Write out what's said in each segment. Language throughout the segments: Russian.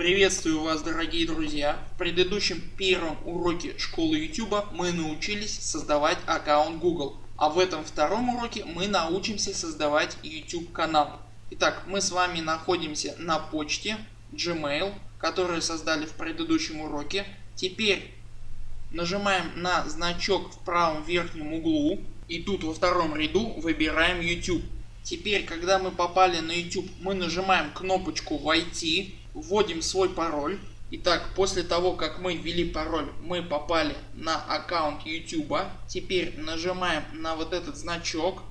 Приветствую вас дорогие друзья! В предыдущем первом уроке школы YouTube мы научились создавать аккаунт Google. А в этом втором уроке мы научимся создавать YouTube канал. Итак мы с вами находимся на почте Gmail которую создали в предыдущем уроке. Теперь нажимаем на значок в правом верхнем углу и тут во втором ряду выбираем YouTube. Теперь когда мы попали на YouTube мы нажимаем кнопочку войти вводим свой пароль. Итак, после того как мы ввели пароль, мы попали на аккаунт YouTube. Теперь нажимаем на вот этот значок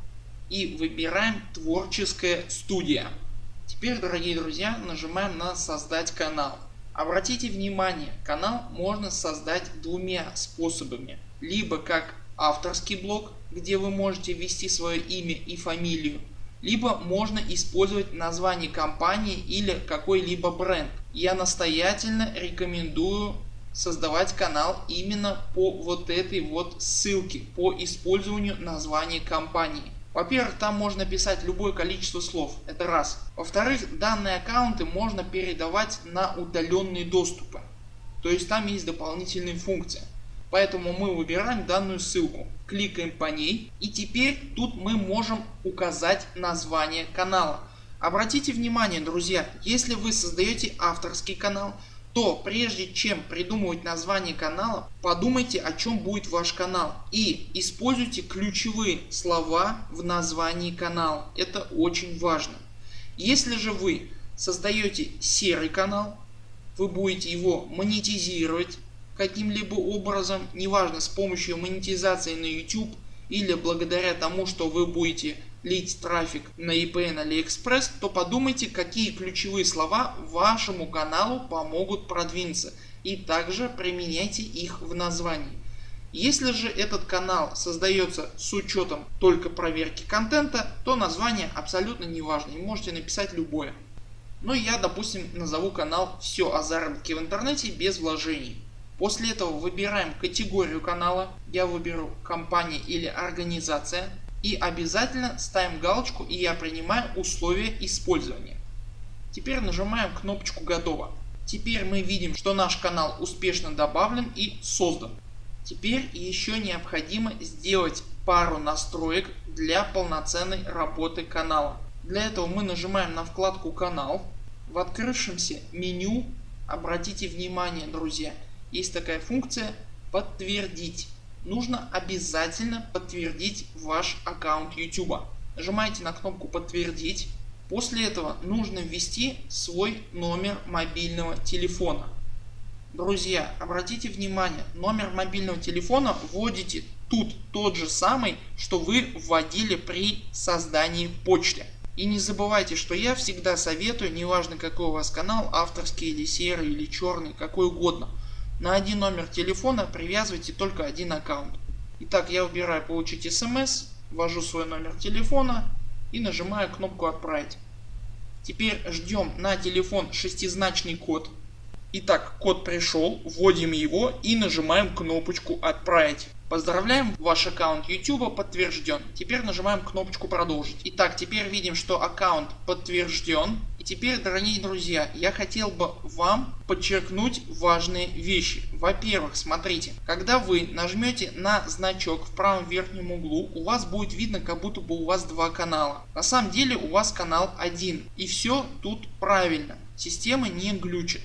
и выбираем творческая студия. Теперь дорогие друзья нажимаем на создать канал. Обратите внимание канал можно создать двумя способами. Либо как авторский блог где вы можете ввести свое имя и фамилию либо можно использовать название компании или какой-либо бренд. Я настоятельно рекомендую создавать канал именно по вот этой вот ссылке по использованию названия компании. Во-первых, там можно писать любое количество слов, это раз. Во-вторых, данные аккаунты можно передавать на удаленные доступы. То есть там есть дополнительные функции. Поэтому мы выбираем данную ссылку, кликаем по ней и теперь тут мы можем указать название канала. Обратите внимание друзья, если вы создаете авторский канал, то прежде чем придумывать название канала, подумайте о чем будет ваш канал и используйте ключевые слова в названии канала. Это очень важно. Если же вы создаете серый канал, вы будете его монетизировать, каким-либо образом, неважно с помощью монетизации на YouTube или благодаря тому, что вы будете лить трафик на на AliExpress, то подумайте какие ключевые слова вашему каналу помогут продвинуться и также применяйте их в названии. Если же этот канал создается с учетом только проверки контента, то название абсолютно не важно и можете написать любое. Но я допустим назову канал все о заработке в интернете без вложений. После этого выбираем категорию канала, я выберу компания или организация и обязательно ставим галочку и я принимаю условия использования. Теперь нажимаем кнопочку готово. Теперь мы видим что наш канал успешно добавлен и создан. Теперь еще необходимо сделать пару настроек для полноценной работы канала. Для этого мы нажимаем на вкладку канал. В открывшемся меню обратите внимание друзья есть такая функция подтвердить. Нужно обязательно подтвердить ваш аккаунт YouTube. Нажимаете на кнопку подтвердить. После этого нужно ввести свой номер мобильного телефона. Друзья обратите внимание номер мобильного телефона вводите тут тот же самый что вы вводили при создании почты. И не забывайте что я всегда советую неважно какой у вас канал авторский или серый или черный какой угодно на один номер телефона привязывайте только один аккаунт. Итак я выбираю получить смс, ввожу свой номер телефона и нажимаю кнопку отправить. Теперь ждем на телефон шестизначный код. Итак код пришел, вводим его и нажимаем кнопочку отправить. Поздравляем, ваш аккаунт YouTube подтвержден. Теперь нажимаем кнопочку продолжить. Итак, теперь видим, что аккаунт подтвержден. Теперь, дорогие друзья, я хотел бы вам подчеркнуть важные вещи. Во-первых, смотрите, когда вы нажмете на значок в правом верхнем углу, у вас будет видно, как будто бы у вас два канала. На самом деле у вас канал один. И все тут правильно. Система не глючит.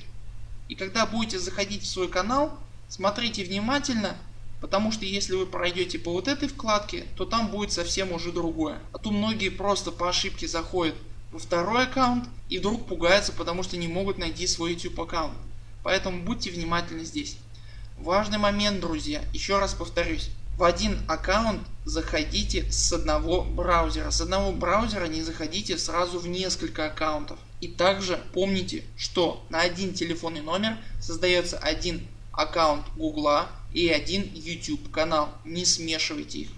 И когда будете заходить в свой канал, смотрите внимательно Потому что если вы пройдете по вот этой вкладке, то там будет совсем уже другое. А то многие просто по ошибке заходят во второй аккаунт и вдруг пугаются, потому что не могут найти свой YouTube аккаунт. Поэтому будьте внимательны здесь. Важный момент друзья, еще раз повторюсь. В один аккаунт заходите с одного браузера. С одного браузера не заходите сразу в несколько аккаунтов. И также помните, что на один телефонный номер создается один аккаунт Гугла и один YouTube канал. Не смешивайте их.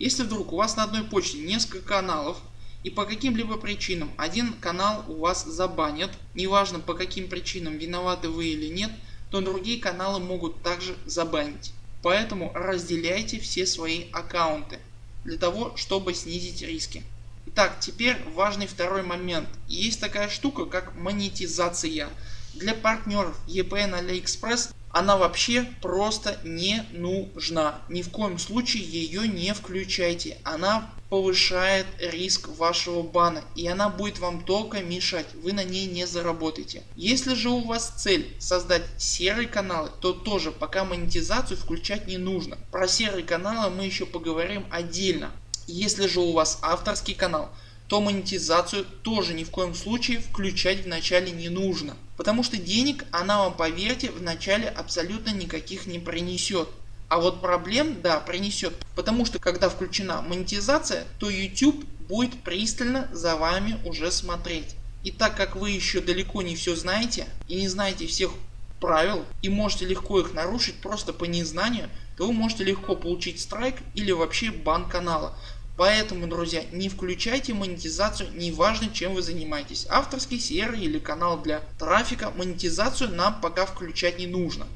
Если вдруг у вас на одной почте несколько каналов и по каким-либо причинам один канал у вас забанят, неважно по каким причинам виноваты вы или нет, то другие каналы могут также забанить. Поэтому разделяйте все свои аккаунты для того чтобы снизить риски. Итак теперь важный второй момент. Есть такая штука как монетизация. Для партнеров EPN AliExpress она вообще просто не нужна. Ни в коем случае ее не включайте. Она повышает риск вашего бана и она будет вам только мешать, вы на ней не заработаете. Если же у вас цель создать серые каналы, то тоже пока монетизацию включать не нужно. Про серые каналы мы еще поговорим отдельно. Если же у вас авторский канал, то монетизацию тоже ни в коем случае включать в начале не нужно. Потому что денег она вам поверьте в начале абсолютно никаких не принесет. А вот проблем да принесет, потому что когда включена монетизация, то YouTube будет пристально за вами уже смотреть. И так как вы еще далеко не все знаете и не знаете всех правил и можете легко их нарушить просто по незнанию, то вы можете легко получить страйк или вообще бан канала. Поэтому друзья не включайте монетизацию неважно чем вы занимаетесь авторский серый или канал для трафика монетизацию нам пока включать не нужно.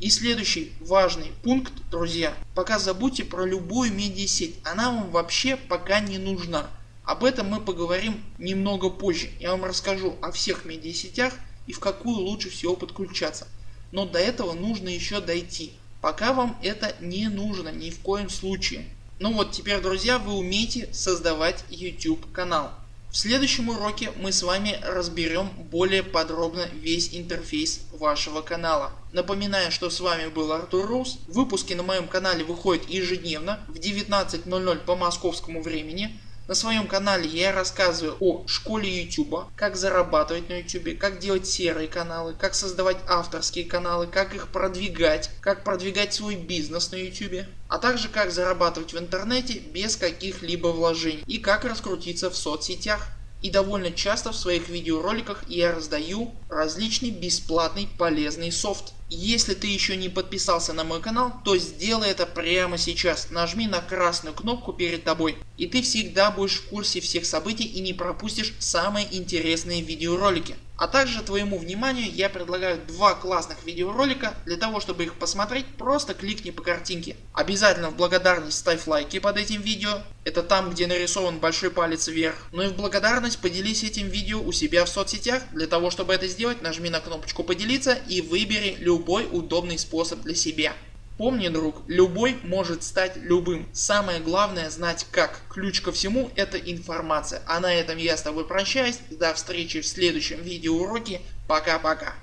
И следующий важный пункт друзья пока забудьте про любую медиасеть она вам вообще пока не нужна. Об этом мы поговорим немного позже. Я вам расскажу о всех медиасетях и в какую лучше всего подключаться. Но до этого нужно еще дойти. Пока вам это не нужно ни в коем случае. Ну вот теперь друзья вы умеете создавать YouTube канал. В следующем уроке мы с вами разберем более подробно весь интерфейс вашего канала. Напоминаю, что с вами был Артур Рус. Выпуски на моем канале выходят ежедневно в 19.00 по московскому времени. На своем канале я рассказываю о школе YouTube, как зарабатывать на YouTube, как делать серые каналы, как создавать авторские каналы, как их продвигать, как продвигать свой бизнес на YouTube, а также как зарабатывать в интернете без каких-либо вложений и как раскрутиться в соцсетях. И довольно часто в своих видеороликах я раздаю различный бесплатный полезный софт. Если ты еще не подписался на мой канал, то сделай это прямо сейчас. Нажми на красную кнопку перед тобой и ты всегда будешь в курсе всех событий и не пропустишь самые интересные видеоролики. А также твоему вниманию я предлагаю два классных видеоролика. Для того чтобы их посмотреть просто кликни по картинке. Обязательно в благодарность ставь лайки под этим видео. Это там где нарисован большой палец вверх. Ну и в благодарность поделись этим видео у себя в соцсетях. Для того чтобы это сделать нажми на кнопочку поделиться и выбери любой удобный способ для себя. Помни друг, любой может стать любым. Самое главное знать как. Ключ ко всему это информация. А на этом я с тобой прощаюсь. До встречи в следующем видеоуроке. Пока-пока.